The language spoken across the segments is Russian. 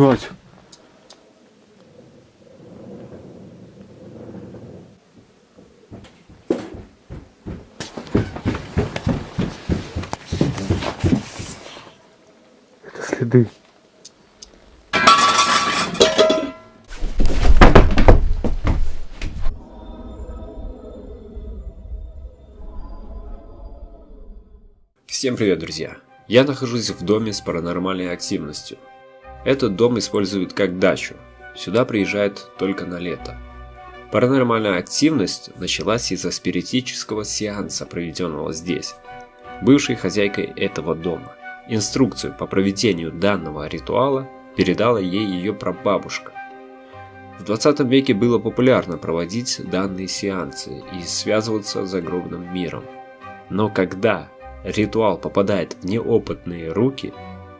Ебать. Это следы. Всем привет, друзья! Я нахожусь в доме с паранормальной активностью. Этот дом используют как дачу. Сюда приезжают только на лето. Паранормальная активность началась из-за спиритического сеанса, проведенного здесь. Бывшей хозяйкой этого дома. Инструкцию по проведению данного ритуала передала ей ее прабабушка. В 20 веке было популярно проводить данные сеансы и связываться с загробным миром. Но когда ритуал попадает в неопытные руки,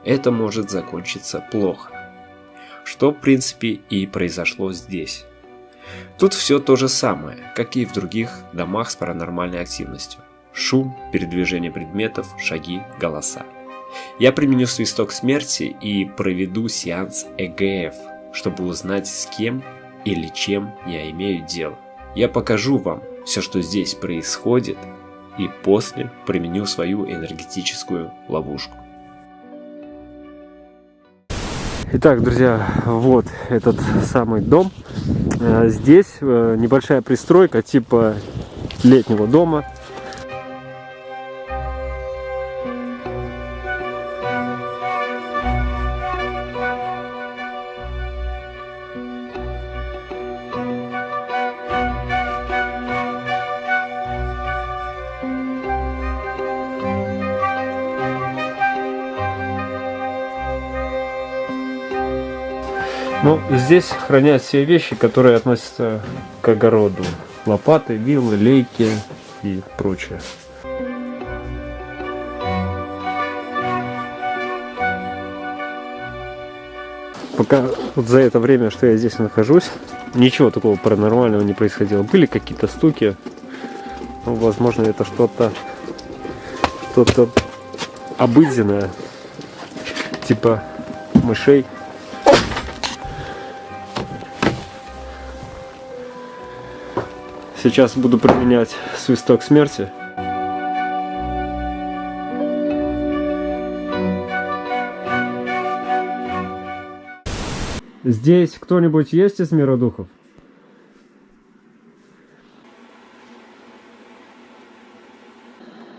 это может закончиться плохо. Что в принципе и произошло здесь. Тут все то же самое, как и в других домах с паранормальной активностью. Шум, передвижение предметов, шаги, голоса. Я применю свисток смерти и проведу сеанс ЭГФ, чтобы узнать с кем или чем я имею дело. Я покажу вам все, что здесь происходит, и после применю свою энергетическую ловушку. Итак, друзья, вот этот самый дом. Э, Здесь э, небольшая пристройка типа летнего дома. Ну, здесь хранят все вещи, которые относятся к огороду. Лопаты, вилы, лейки и прочее. Пока вот за это время, что я здесь нахожусь, ничего такого паранормального не происходило. Были какие-то стуки, ну, возможно, это что-то что-то обыденное, типа мышей. Сейчас буду применять свисток смерти. Здесь кто-нибудь есть из мира духов?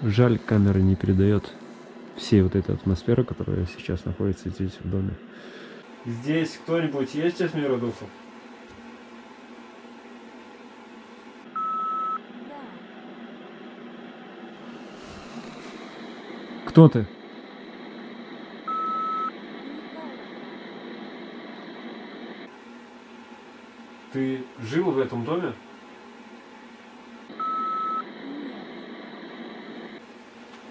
Жаль, камера не передает всей вот этой атмосферы, которая сейчас находится здесь в доме. Здесь кто-нибудь есть из мира духов? Кто ты? Ты жил в этом доме?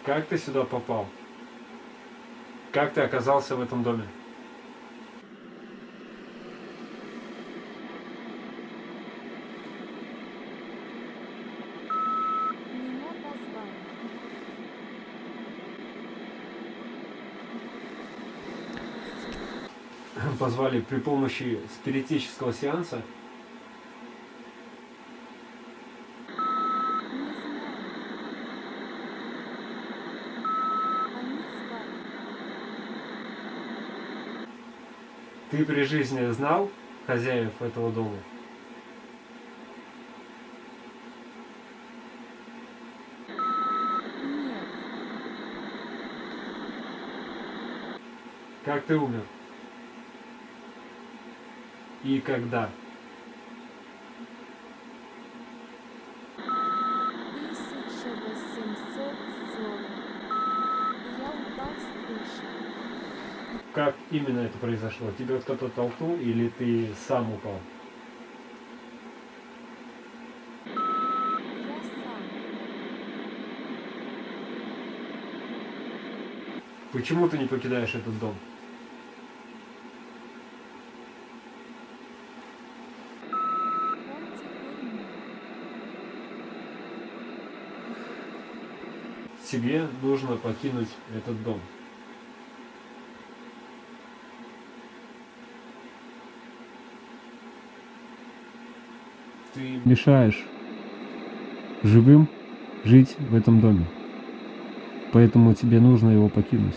Как ты сюда попал? Как ты оказался в этом доме? Позвали при помощи спиритического сеанса. Ты при жизни знал хозяев этого дома? Как ты умер? И когда? Как именно это произошло? Тебя кто-то толкнул или ты сам упал? Почему ты не покидаешь этот дом? тебе нужно покинуть этот дом. Ты мешаешь живым жить в этом доме. Поэтому тебе нужно его покинуть.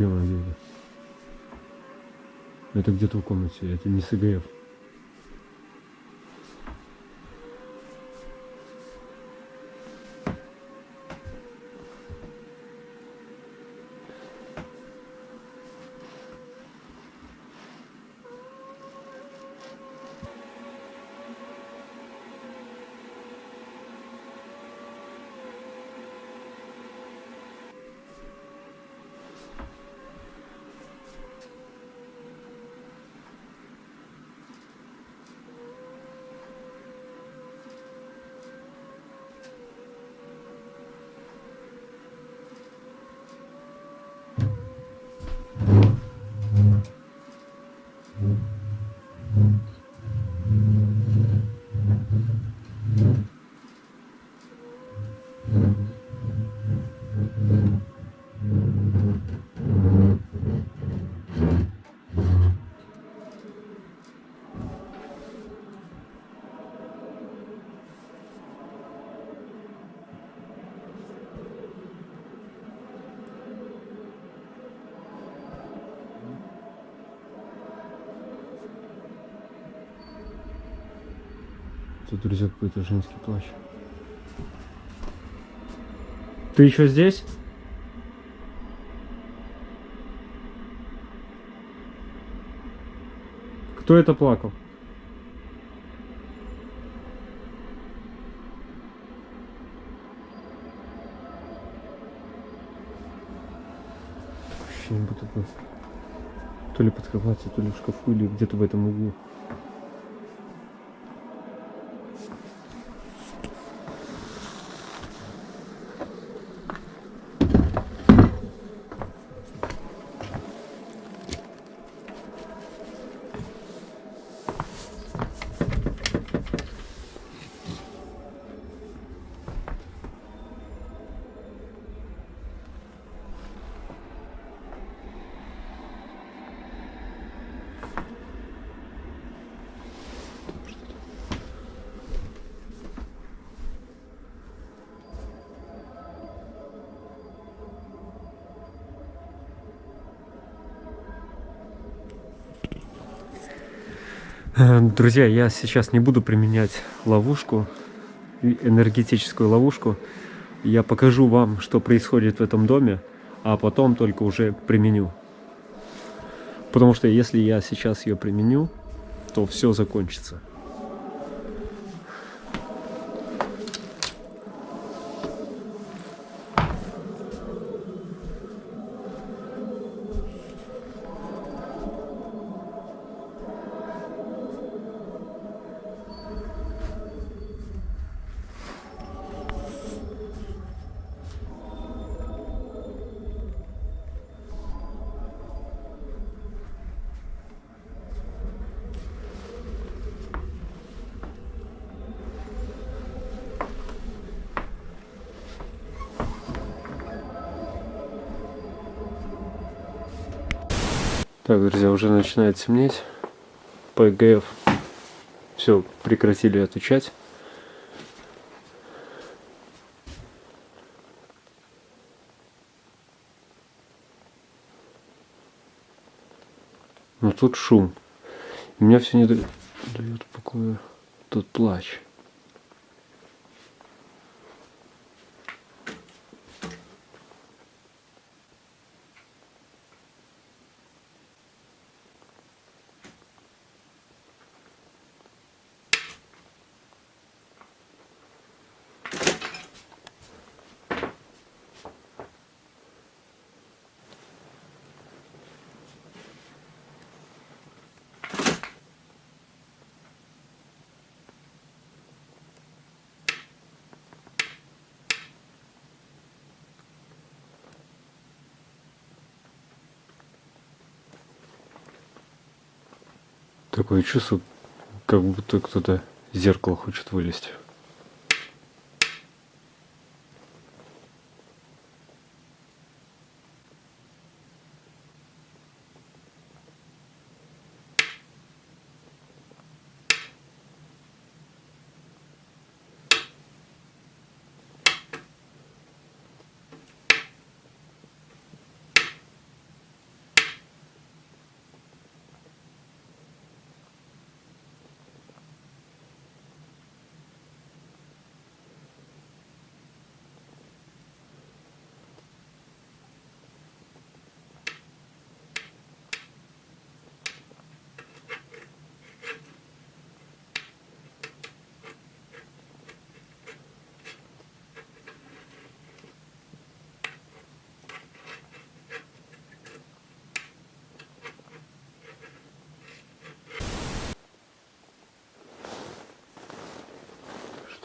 Белая деда. Это где-то в комнате, это не СГФ. Тут, друзья, какой-то женский плащ. Ты еще здесь? Кто это плакал? Ощущение, будто бы то ли под кроватью, то ли в шкафу, или где-то в этом углу. Друзья, я сейчас не буду применять ловушку, энергетическую ловушку. Я покажу вам, что происходит в этом доме, а потом только уже применю. Потому что если я сейчас ее применю, то все закончится. Так, друзья, уже начинает темнеть. ПГФ все прекратили отвечать. Но тут шум. Меня все не дает, покоя тот плач. Такое чувство, как будто кто-то Зеркало хочет вылезть.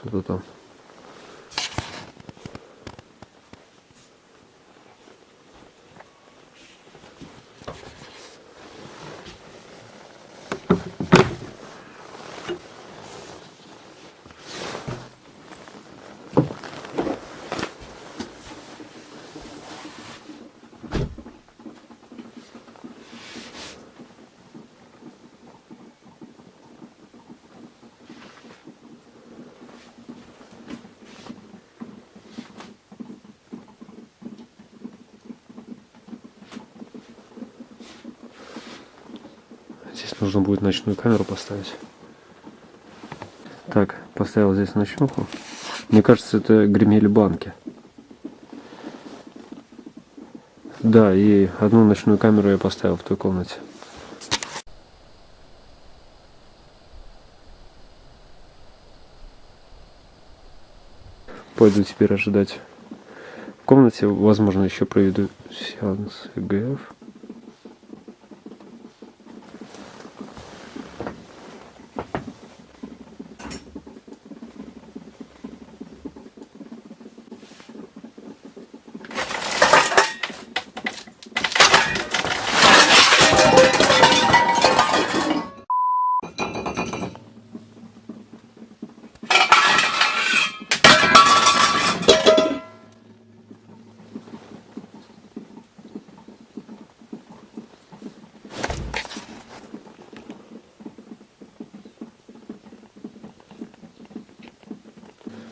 Что-то там. Нужно будет ночную камеру поставить. Так, поставил здесь ночнуху. Мне кажется, это гремели банки. Да, и одну ночную камеру я поставил в той комнате. Пойду теперь ожидать. В комнате, возможно, еще проведу сеанс ЭГФ.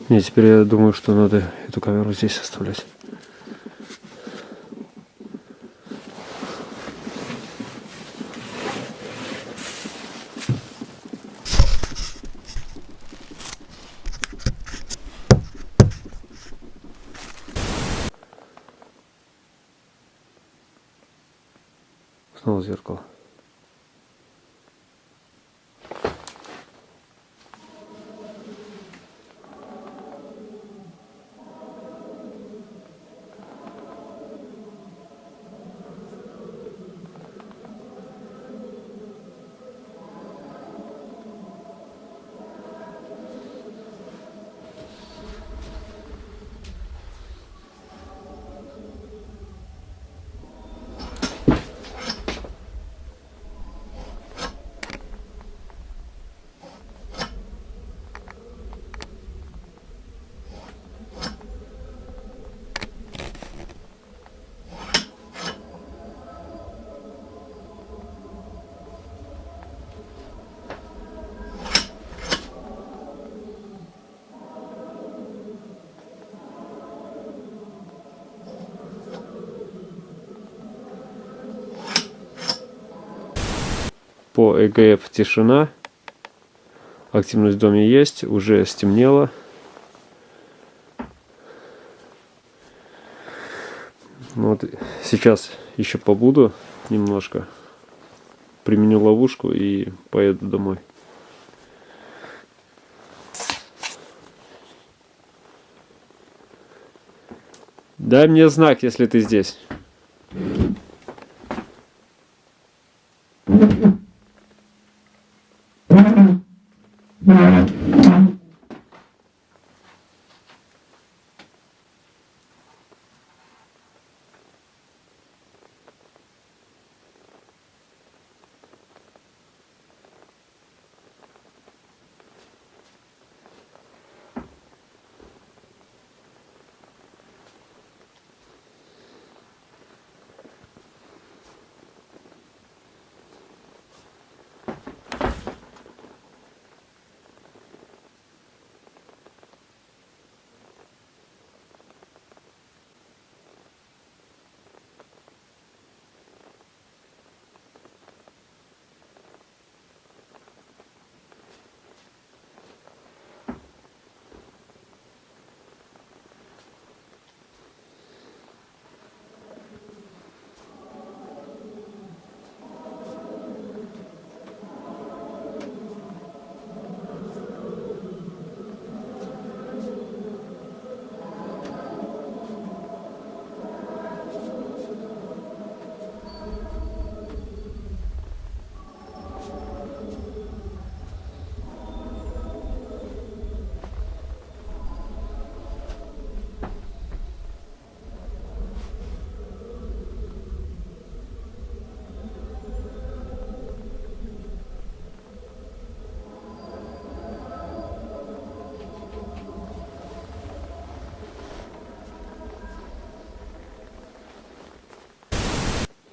Не, теперь я думаю, что надо эту камеру здесь оставлять. Снова зеркало. По ЭГФ тишина. Активность в доме есть. Уже стемнело. Ну Вот сейчас еще побуду немножко. Применю ловушку и поеду домой. Дай мне знак, если ты здесь.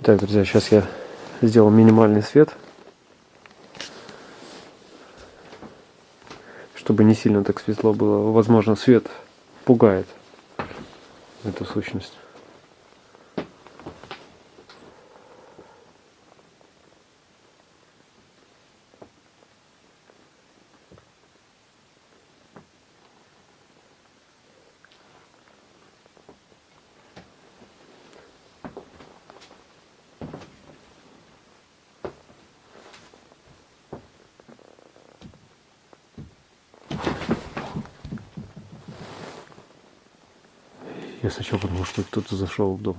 Так, друзья, сейчас я сделал минимальный свет. Чтобы не сильно так светло было. Возможно, свет пугает эту сущность. Сначала подумал, что кто-то зашел в дом.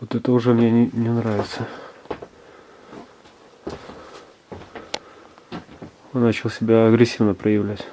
Вот это уже мне не, не нравится. Он начал себя агрессивно проявлять.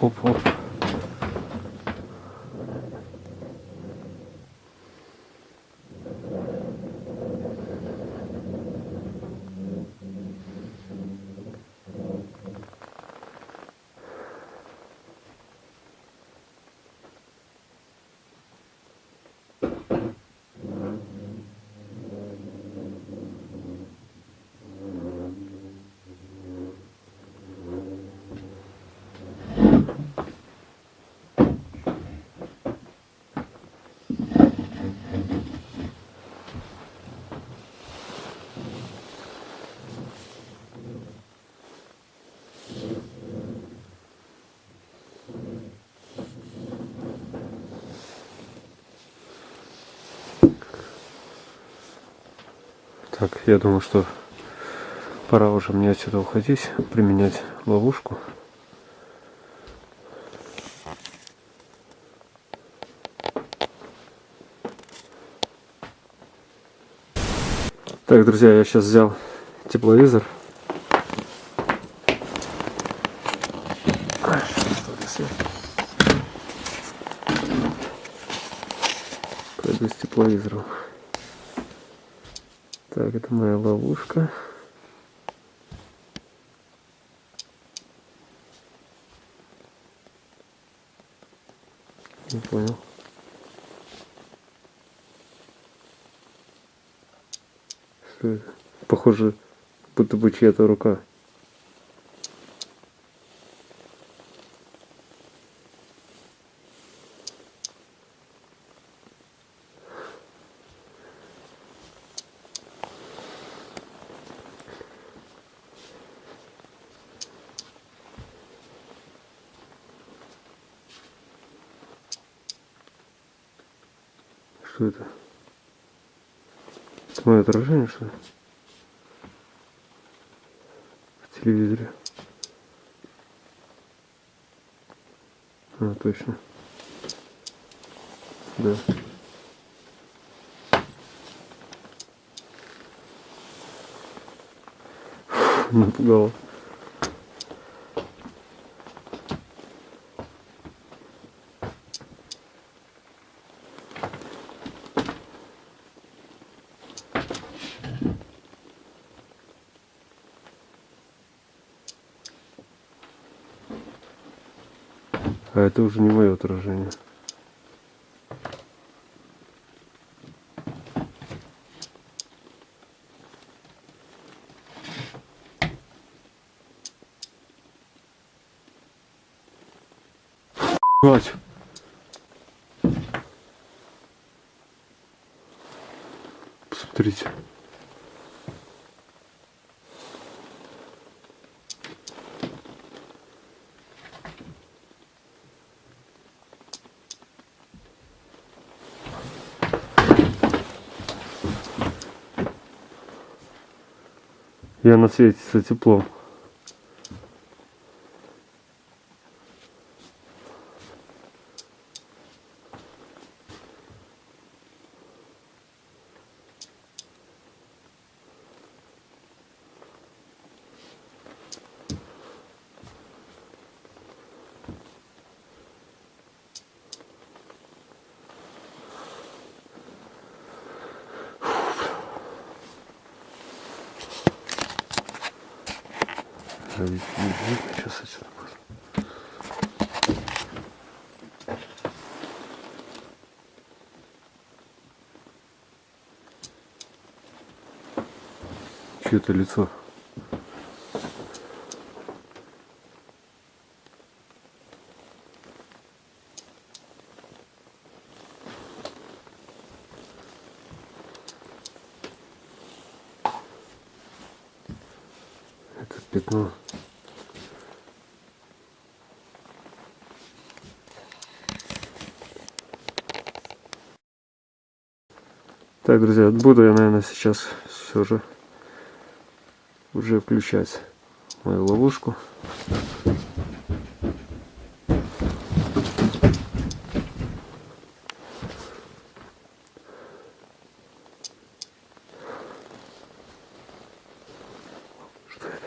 Opa, opa. Так, я думаю, что пора уже мне отсюда уходить, применять ловушку. Так, друзья, я сейчас взял тепловизор. Пойду с тепловизором. Так, это моя ловушка. Не понял. Что это? Похоже, будто бы чья-то рука. Что это? Это мое отражение, что ли? В телевизоре. А, точно. Да. Напугало. Это уже не мое отражение. Мать. Посмотрите. И она светится теплом. Сейчас отсюда можно. Чье-то лицо. Это пятно. Так, друзья, буду я, наверное, сейчас все же уже включать мою ловушку. Что это?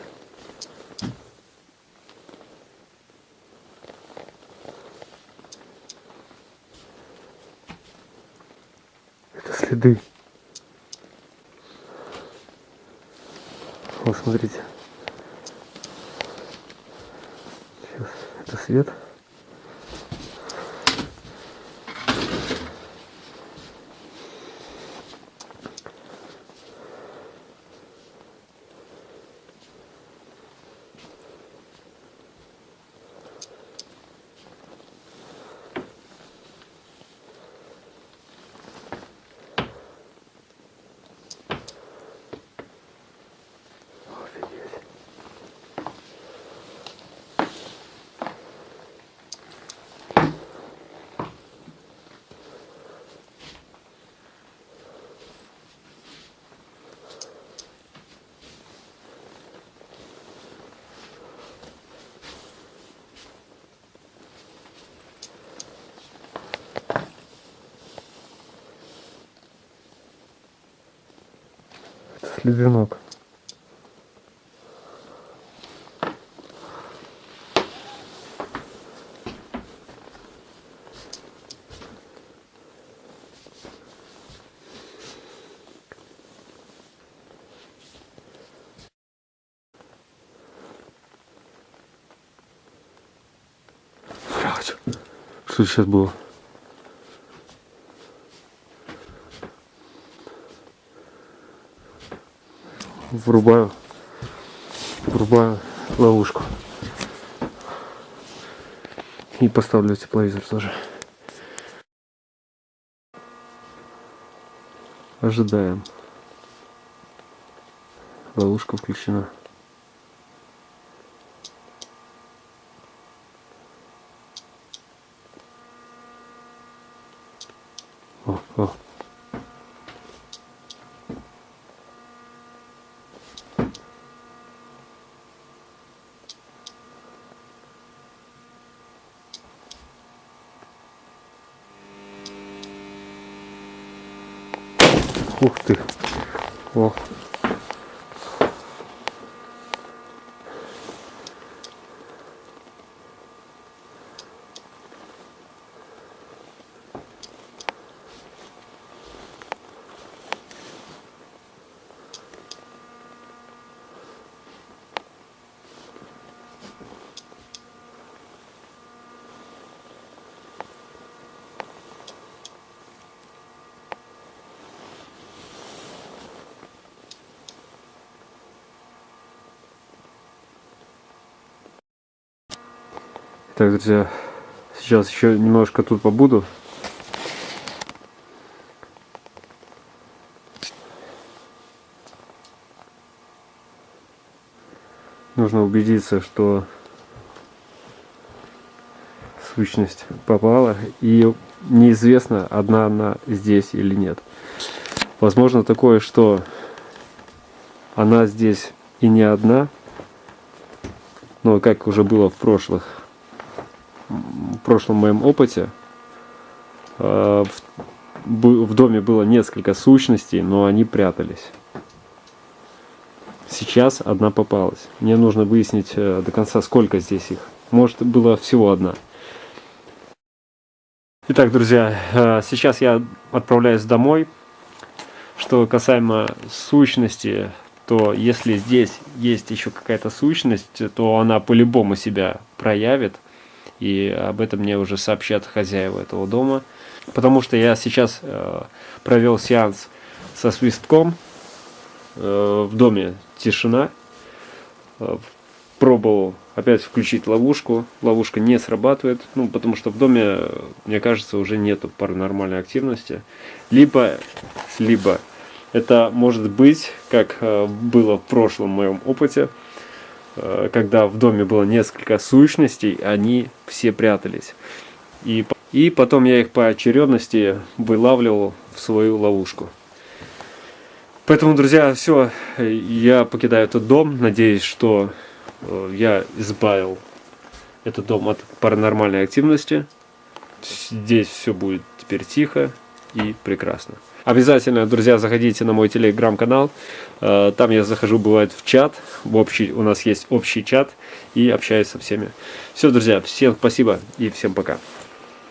Это следы. Вот смотрите. Сейчас это свет. Следенок. Блядь, Что сейчас было? Врубаю. Врубаю ловушку. И поставлю тепловизор тоже. Ожидаем. Ловушка включена. О, о. Ух ты. О. Так, друзья, сейчас еще немножко тут побуду. Нужно убедиться, что сущность попала и неизвестно, одна она здесь или нет. Возможно такое, что она здесь и не одна, но как уже было в прошлых прошлом моем опыте э, в, в доме было несколько сущностей, но они прятались. Сейчас одна попалась. Мне нужно выяснить э, до конца, сколько здесь их. Может, было всего одна. Итак, друзья, э, сейчас я отправляюсь домой. Что касаемо сущности, то если здесь есть еще какая-то сущность, то она по-любому себя проявит. И об этом мне уже сообщат хозяева этого дома. Потому что я сейчас э, провел сеанс со свистком. Э, в доме тишина. Э, пробовал опять включить ловушку. Ловушка не срабатывает. Ну, потому что в доме, мне кажется, уже нету паранормальной активности. Либо, либо это может быть, как э, было в прошлом моем опыте, когда в доме было несколько сущностей, они все прятались. И, и потом я их по очередности вылавливал в свою ловушку. Поэтому, друзья, все, я покидаю этот дом. Надеюсь, что э, я избавил этот дом от паранормальной активности. Здесь все будет теперь тихо и прекрасно. Обязательно, друзья, заходите на мой телеграм-канал. Э, Там я захожу, бывает, в чат. В общий, у нас есть общий чат. И общаюсь со всеми. Все, друзья, всем спасибо и всем пока.